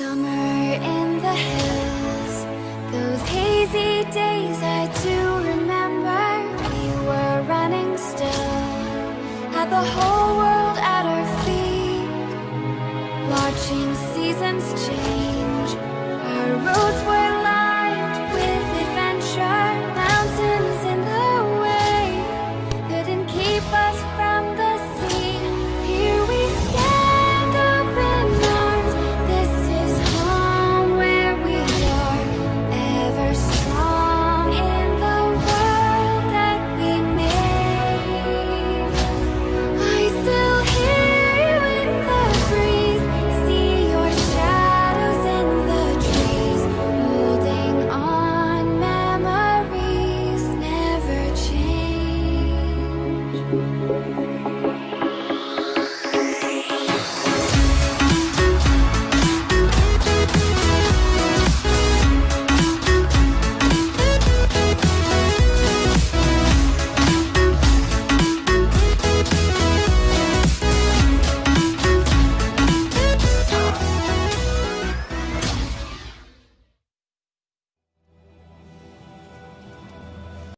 Summer in the hills. Those hazy days I do remember. We were running still. At the whole